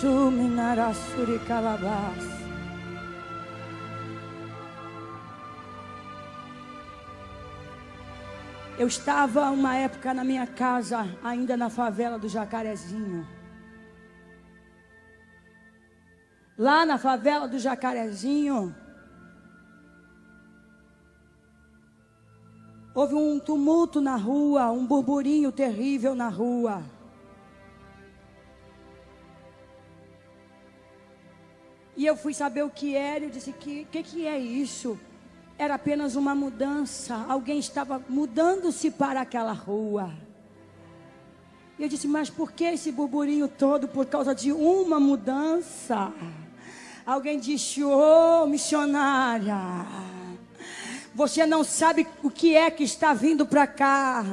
Suminarasuri calabás. Eu estava uma época na minha casa, ainda na favela do Jacarezinho. Lá na favela do Jacarezinho, houve um tumulto na rua, um burburinho terrível na rua. E eu fui saber o que era, eu disse: que que, que é isso? Era apenas uma mudança. Alguém estava mudando-se para aquela rua. E eu disse: Mas por que esse burburinho todo? Por causa de uma mudança. Alguém disse: Ô oh, missionária, você não sabe o que é que está vindo para cá.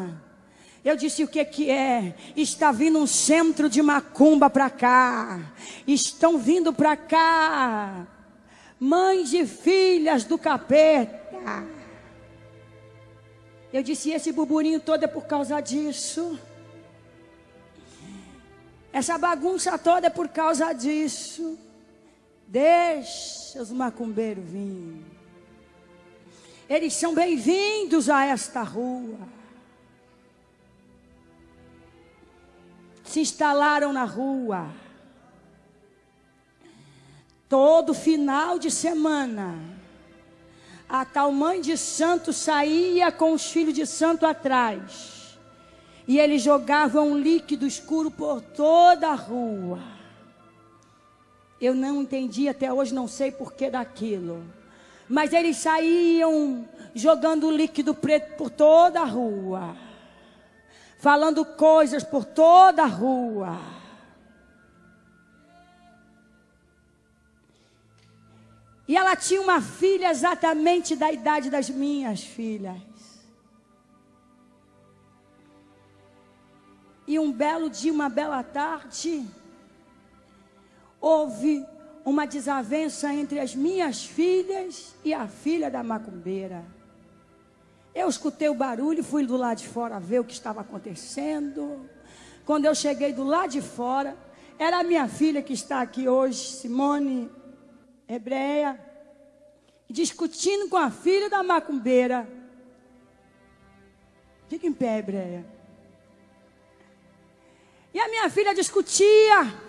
Eu disse o que que é? Está vindo um centro de macumba para cá. Estão vindo para cá mães e filhas do capeta. Eu disse: esse burburinho todo é por causa disso. Essa bagunça toda é por causa disso. Deixa os macumbeiros vir. Eles são bem-vindos a esta rua. Se instalaram na rua. Todo final de semana, a tal mãe de santo saía com os filhos de santo atrás. E eles jogavam um líquido escuro por toda a rua. Eu não entendi até hoje, não sei porquê daquilo. Mas eles saíam jogando líquido preto por toda a rua. Falando coisas por toda a rua. E ela tinha uma filha exatamente da idade das minhas filhas. E um belo dia, uma bela tarde, houve uma desavença entre as minhas filhas e a filha da macumbeira. Eu escutei o barulho e fui do lado de fora ver o que estava acontecendo. Quando eu cheguei do lado de fora, era a minha filha que está aqui hoje, Simone hebreia, discutindo com a filha da macumbeira. Fica em pé, hebreia. E a minha filha discutia,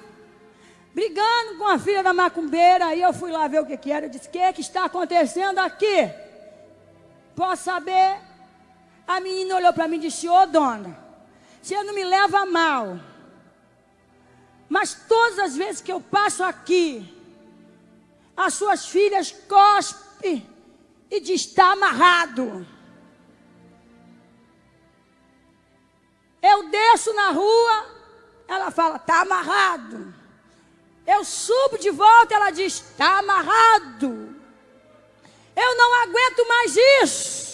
brigando com a filha da macumbeira. E eu fui lá ver o que, que era. Eu disse: O que, que está acontecendo aqui? Posso saber? A menina olhou para mim e disse: Ô oh, dona, você não me leva mal. Mas todas as vezes que eu passo aqui, as suas filhas cospe e diz: está amarrado. Eu desço na rua, ela fala: está amarrado. Eu subo de volta, ela diz: está amarrado. Eu não aguento mais isso.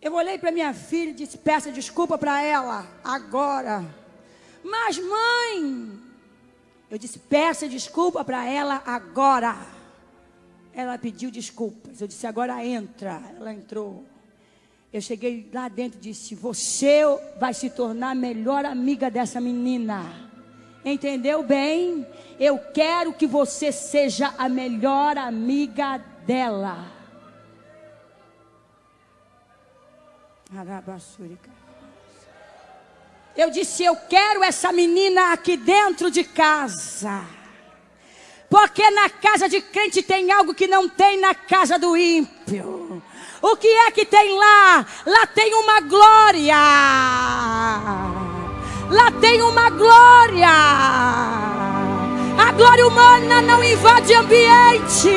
Eu olhei para minha filha e disse: peça desculpa para ela agora. Mas, mãe, eu disse: peça desculpa para ela agora. Ela pediu desculpas. Eu disse: agora entra. Ela entrou. Eu cheguei lá dentro e disse: Você vai se tornar a melhor amiga dessa menina. Entendeu bem? Eu quero que você seja a melhor amiga dela. Eu disse: Eu quero essa menina aqui dentro de casa. Porque na casa de crente tem algo que não tem na casa do ímpio. O que é que tem lá? Lá tem uma glória. Lá tem uma glória. A glória humana não invade ambiente.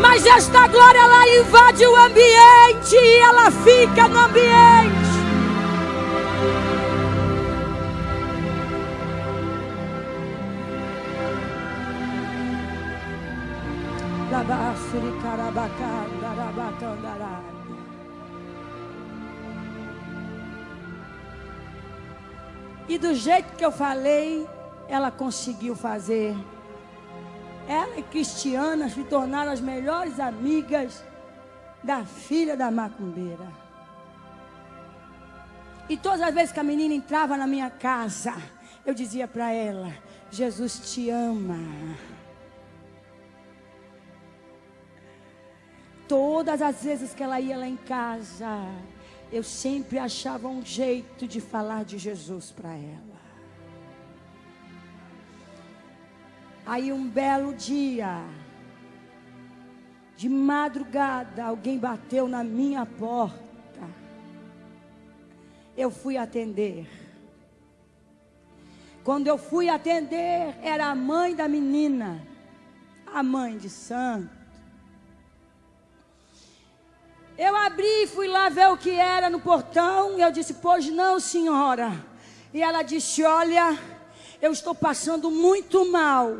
Mas esta glória ela invade o ambiente e ela fica no ambiente. E do jeito que eu falei, ela conseguiu fazer. ela e Cristiana se tornaram as melhores amigas da filha da macumbeira. E todas as vezes que a menina entrava na minha casa, eu dizia para ela: Jesus te ama. Todas as vezes que ela ia lá em casa, eu sempre achava um jeito de falar de Jesus para ela. Aí um belo dia, de madrugada, alguém bateu na minha porta. Eu fui atender. Quando eu fui atender, era a mãe da menina, a mãe de santo. Eu abri e fui lá ver o que era no portão. E eu disse: Pois não, senhora. E ela disse: Olha, eu estou passando muito mal.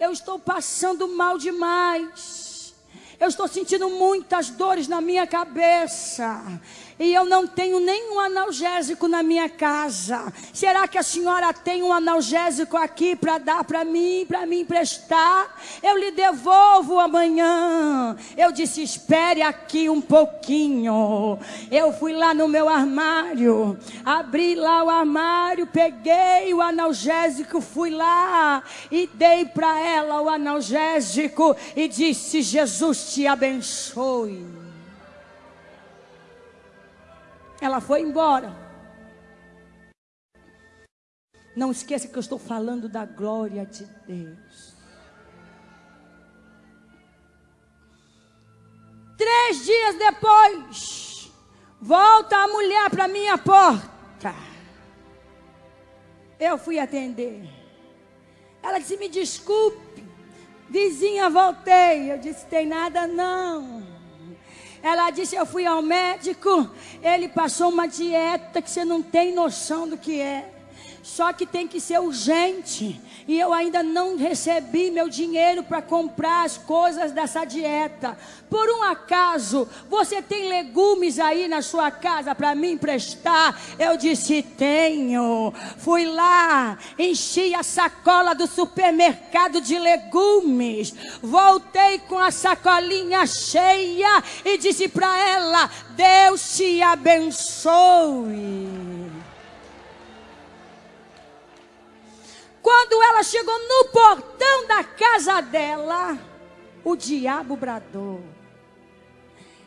Eu estou passando mal demais. Eu estou sentindo muitas dores na minha cabeça e eu não tenho nenhum analgésico na minha casa. Será que a senhora tem um analgésico aqui para dar para mim, para me emprestar? Eu lhe devolvo amanhã. Eu disse: espere aqui um pouquinho. Eu fui lá no meu armário, abri lá o armário, peguei o analgésico, fui lá e dei para ela o analgésico e disse: Jesus te abençoe. Ela foi embora. Não esqueça que eu estou falando da glória de Deus. Três dias depois, volta a mulher para minha porta. Eu fui atender. Ela disse: Me desculpe, vizinha, voltei. Eu disse: Tem nada não. Ela disse: Eu fui ao médico, ele passou uma dieta que você não tem noção do que é. Só que tem que ser urgente. E eu ainda não recebi meu dinheiro para comprar as coisas dessa dieta. Por um acaso, você tem legumes aí na sua casa para me emprestar? Eu disse: Tenho. Fui lá, enchi a sacola do supermercado de legumes. Voltei com a sacolinha cheia e disse para ela: Deus te abençoe. Quando ela chegou no portão da casa dela, o diabo bradou.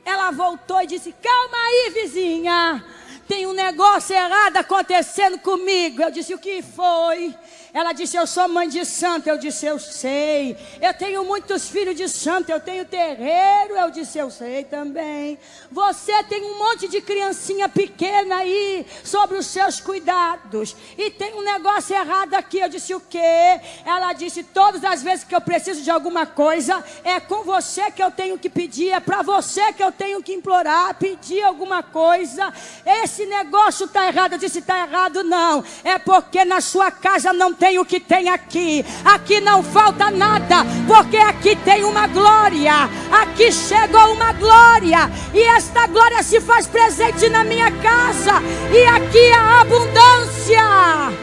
Ela voltou e disse: Calma aí, vizinha. Tem um negócio errado acontecendo comigo. Eu disse: O que foi? Ela disse: Eu sou mãe de santo. Eu disse: Eu sei. Eu tenho muitos filhos de santo. Eu tenho terreiro. Eu disse: Eu sei também. Você tem um monte de criancinha pequena aí sobre os seus cuidados. E tem um negócio errado aqui. Eu disse: O quê? Ela disse: Todas as vezes que eu preciso de alguma coisa, é com você que eu tenho que pedir. É para você que eu tenho que implorar, pedir alguma coisa. Esse negócio está errado. Eu disse: Está errado, não. É porque na sua casa não tem o que tem aqui. Aqui não falta nada, porque aqui tem uma glória. Aqui chegou uma glória, e esta glória se faz presente na minha casa, e aqui a abundância.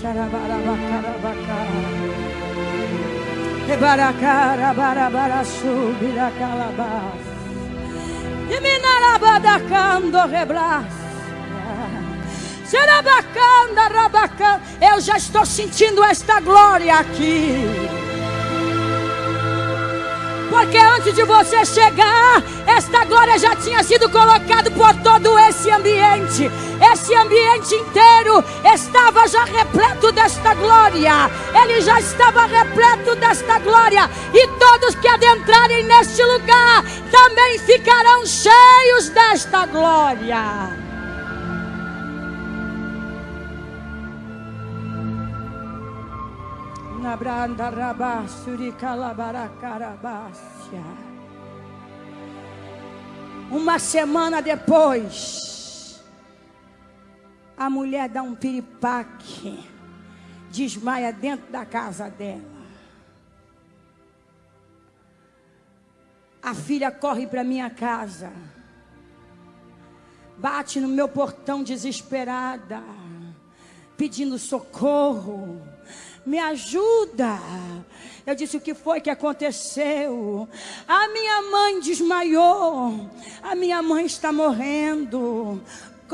Xarabarabacarabacara. Calabás. E rabacanda. Eu já estou sentindo esta glória aqui. Porque antes de você chegar, esta glória já tinha sido colocada por todo esse ambiente. Esse ambiente inteiro estava já repleto desta glória. Ele já estava repleto desta glória. E todos que adentrarem neste lugar também ficarão cheios desta glória. Uma semana depois, a mulher dá um piripaque, desmaia dentro da casa dela. A filha corre para minha casa. bate no meu portão desesperada, pedindo socorro. Me ajuda. Eu disse: O que foi que aconteceu? A minha mãe desmaiou. A minha mãe está morrendo.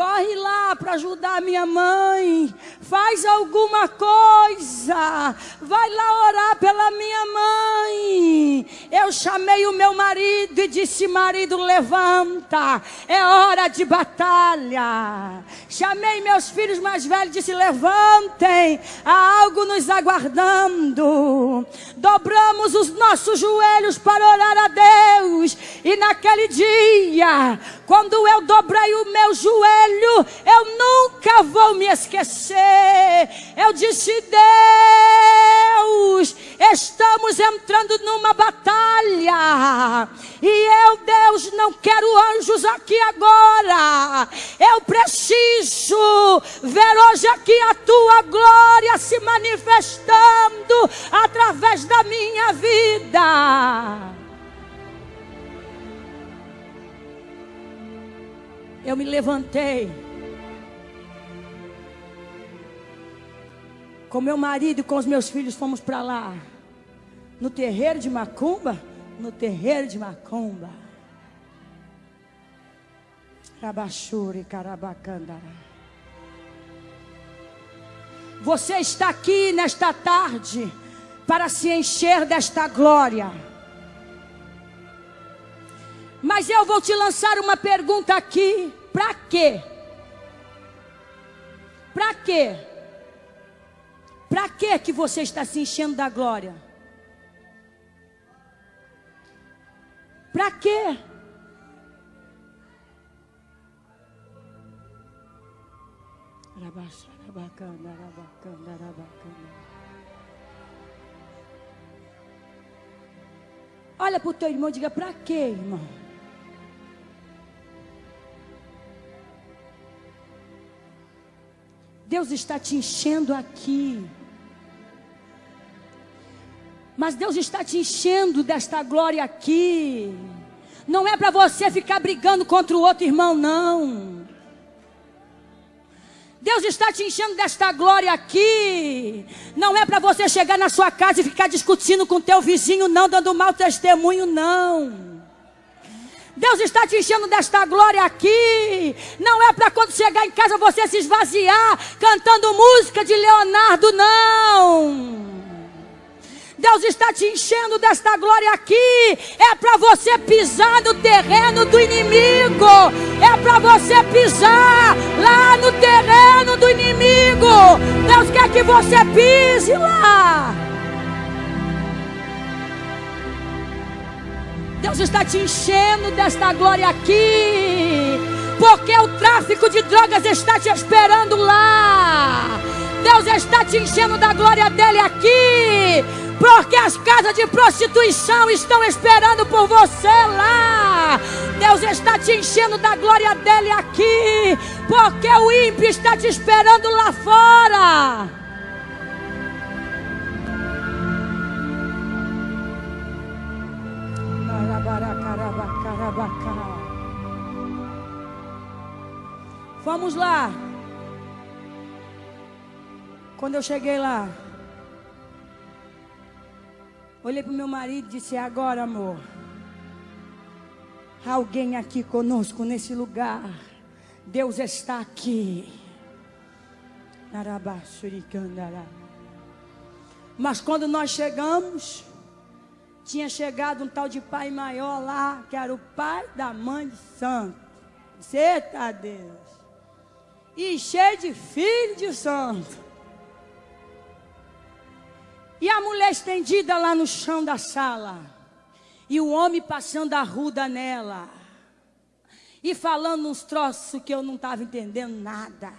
Corre lá para ajudar minha mãe. Faz alguma coisa. Vai lá orar pela minha mãe. Eu chamei o meu marido e disse: Marido, levanta. É hora de batalha. Chamei meus filhos mais velhos e disse: Levantem. Há algo nos aguardando. Dobramos os nossos joelhos para orar a Deus. E naquele dia, quando eu dobrei o meu joelho, eu nunca vou me esquecer. Eu disse: Deus, estamos entrando numa batalha. E eu, Deus, não quero anjos aqui agora. Eu preciso ver hoje aqui a tua glória se manifestando através da minha vida. eu me levantei. Com meu marido e com os meus filhos fomos para lá. No terreiro de Macumba? No terreiro de Macumba. Rabachuri Carabacandara. Você está aqui nesta tarde para se encher desta glória. Mas eu vou te lançar uma pergunta aqui: para quê? Para quê? Para quê que você está se enchendo da glória? Para quê? Olha para o teu irmão e diga: para quê, irmão? Deus está te enchendo aqui. Mas Deus está te enchendo desta glória aqui. Não é para você ficar brigando contra o outro irmão, não. Deus está te enchendo desta glória aqui. Não é para você chegar na sua casa e ficar discutindo com teu vizinho, não, dando mau testemunho, não. Deus está te enchendo desta glória aqui. Não é para quando chegar em casa você se esvaziar cantando música de Leonardo, não. Deus está te enchendo desta glória aqui. É para você pisar no terreno do inimigo. É para você pisar lá no terreno do inimigo. Deus quer que você pise lá. Deus está te enchendo desta glória aqui, porque o tráfico de drogas está te esperando lá. Deus está te enchendo da glória dele aqui, porque as casas de prostituição estão esperando por você lá. Deus está te enchendo da glória dele aqui, porque o ímpio está te esperando lá fora. Vamos lá. Quando eu cheguei lá, olhei para o meu marido e disse: Agora, amor, alguém aqui conosco nesse lugar. Deus está aqui. Mas quando nós chegamos, tinha chegado um tal de pai maior lá, que era o pai da mãe de santo. Eita Deus. E cheio de filho de santo. E a mulher estendida lá no chão da sala. E o homem passando a ruda nela. E falando uns troços que eu não estava entendendo nada.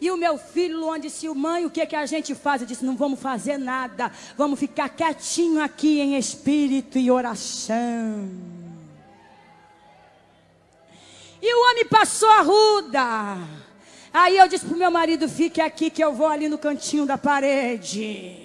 E o meu filho Luan disse: Mãe, o que, é que a gente faz? Eu disse: Não vamos fazer nada. Vamos ficar quietinho aqui em espírito e oração. E o homem passou a ruda. Aí eu disse para o meu marido: Fique aqui que eu vou ali no cantinho da parede.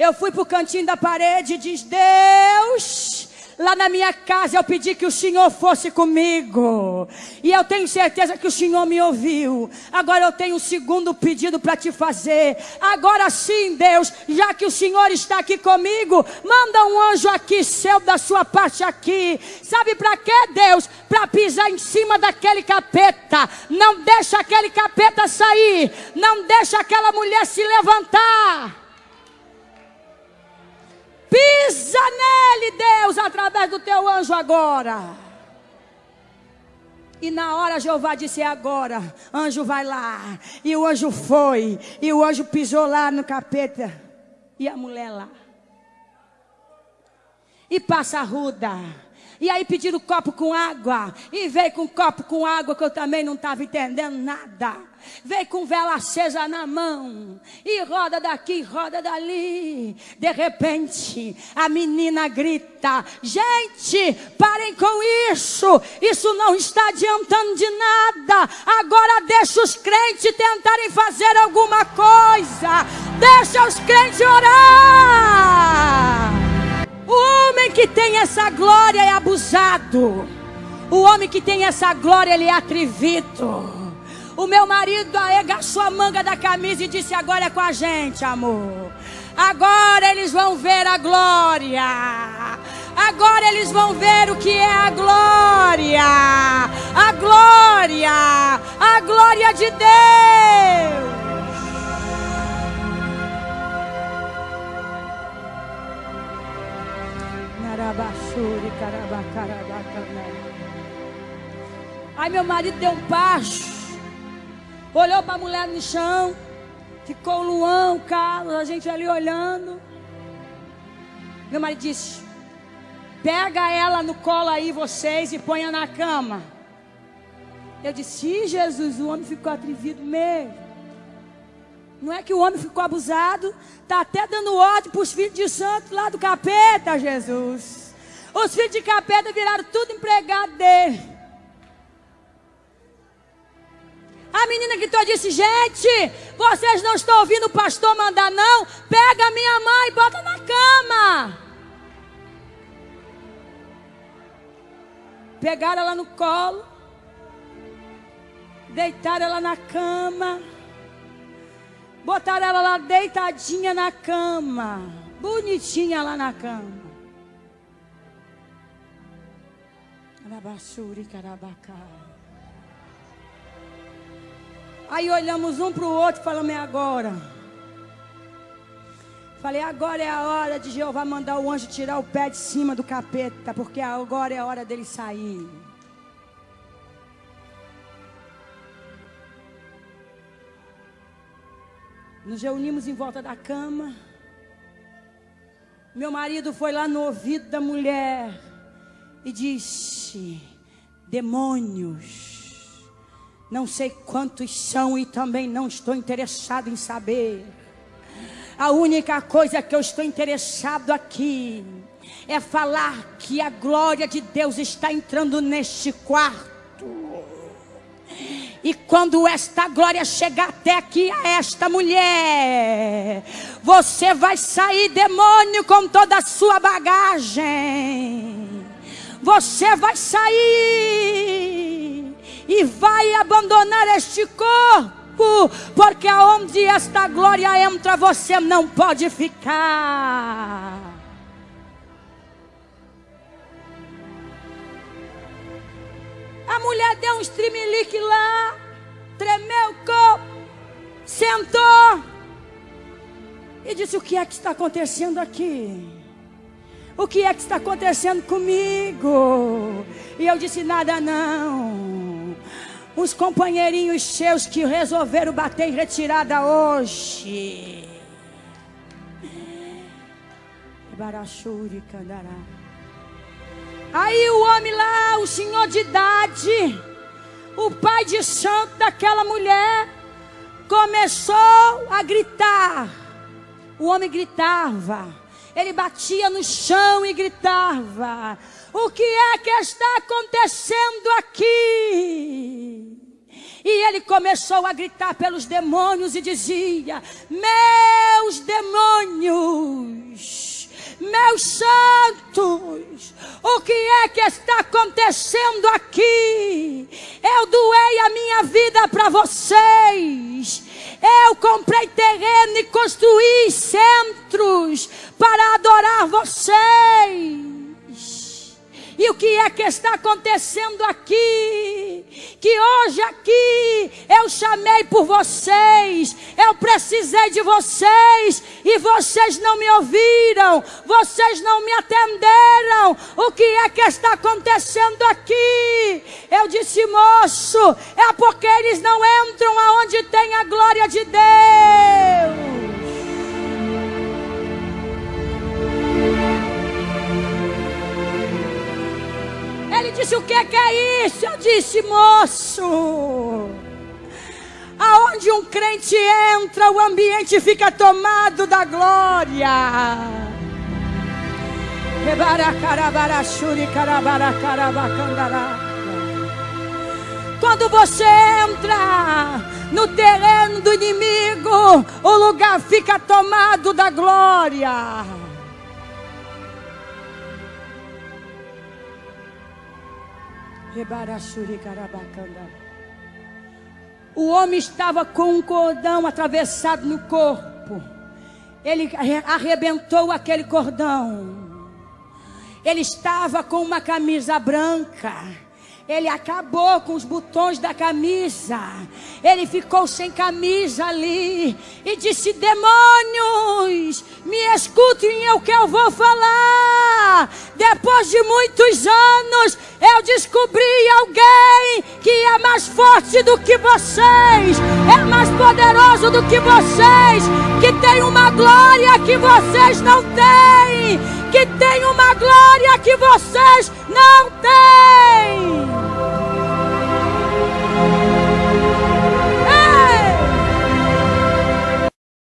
Eu fui para o cantinho da parede e diz: Deus, Lá na minha casa eu pedi que o Senhor fosse comigo. E eu tenho certeza que o Senhor me ouviu. Agora eu tenho um segundo pedido para te fazer. Agora sim, Deus, já que o Senhor está aqui comigo, manda um anjo aqui, seu da sua parte aqui. Sabe para quê, Deus? Para pisar em cima daquele capeta. Não deixa aquele capeta sair. Não deixa aquela mulher se levantar. Pisa nele, Deus, através do teu anjo agora. E na hora Jeová disse: é agora, anjo vai lá. E o anjo foi. E o anjo pisou lá no capeta. E a mulher lá. E passa ruda. E aí pediram copo com água. E veio com copo com água que eu também não estava entendendo nada. Veio com vela acesa na mão. E roda daqui, roda dali. De repente, a menina grita: Gente, parem com isso. Isso não está adiantando de nada. Agora deixa os crentes tentarem fazer alguma coisa. Deixa os crentes orar. O homem que tem essa glória é abusado. O homem que tem essa glória, ele é atrevido. O meu marido arregaçou a manga da camisa e disse: Agora é com a gente, amor. Agora eles vão ver a glória. Agora eles vão ver o que é a glória. A glória. A glória de Deus. Aí meu marido deu um passo, olhou para a mulher no chão, ficou o Luão, o Carlos, a gente ali olhando. Meu marido disse: Pega ela no colo aí, vocês, e ponha na cama. Eu disse: Jesus, o homem ficou atrevido mesmo. Não é que o homem ficou abusado, está até dando ódio para os filhos de santo lá do capeta, Jesus. Os filhos de capeta viraram tudo empregado dele. Menina gritou disse: Gente, vocês não estão ouvindo o pastor mandar, não? Pega a minha mãe e bota na cama. Pegaram ela no colo, deitaram ela na cama. Botaram ela lá deitadinha na cama. Bonitinha lá na cama. Arabassuri, carabacá. Aí olhamos um para o outro e falamos: é agora. Falei: agora é a hora de Jeová mandar o anjo tirar o pé de cima do capeta, porque agora é a hora dele sair. Nos reunimos em volta da cama. Meu marido foi lá no ouvido da mulher e disse: Demônios, não sei quantos são e também não estou interessado em saber. A única coisa que eu estou interessado aqui é falar que a glória de Deus está entrando neste quarto. E quando esta glória chegar até aqui a esta mulher, você vai sair demônio com toda a sua bagagem. Você vai sair e vai abandonar este corpo, porque aonde esta glória entra, você não pode ficar. A mulher deu um streamlick lá, tremeu o corpo, sentou e disse: O que é que está acontecendo aqui? O que é que está acontecendo comigo? E eu disse: Nada não. Os companheirinhos seus que resolveram bater em retirada hoje. Aí o homem lá, o senhor de idade, o pai de santo daquela mulher, começou a gritar. O homem gritava, ele batia no chão e gritava: O que é que está acontecendo aqui? E ele começou a gritar pelos demônios e dizia: Meus demônios Meus santos, o que é que está acontecendo aqui? Eu doei a minha vida para vocês. Eu comprei terreno e construí centros para adorar vocês. E o que é que está acontecendo aqui? Que hoje aqui eu chamei por vocês, eu precisei de vocês e vocês não me ouviram, vocês não me atenderam. O que é que está acontecendo aqui? Eu disse, moço, é porque eles não entram aonde tem a glória de Deus. Ele disse: O que é, que é isso? Eu disse: Moço, aonde um crente entra, o ambiente fica tomado da glória. Quando você entra no terreno do inimigo, o lugar fica tomado da glória. O homem estava com um cordão atravessado no corpo. Ele arrebentou aquele cordão. Ele estava com uma camisa branca. Ele acabou com os botões da camisa. Ele ficou sem camisa ali. E disse: Demônios, me escutem o que eu vou falar. Depois de muitos anos, eu descobri alguém que é mais forte do que vocês, é mais poderoso do que vocês, que tem uma glória que vocês não têm, que tem uma glória que vocês não têm.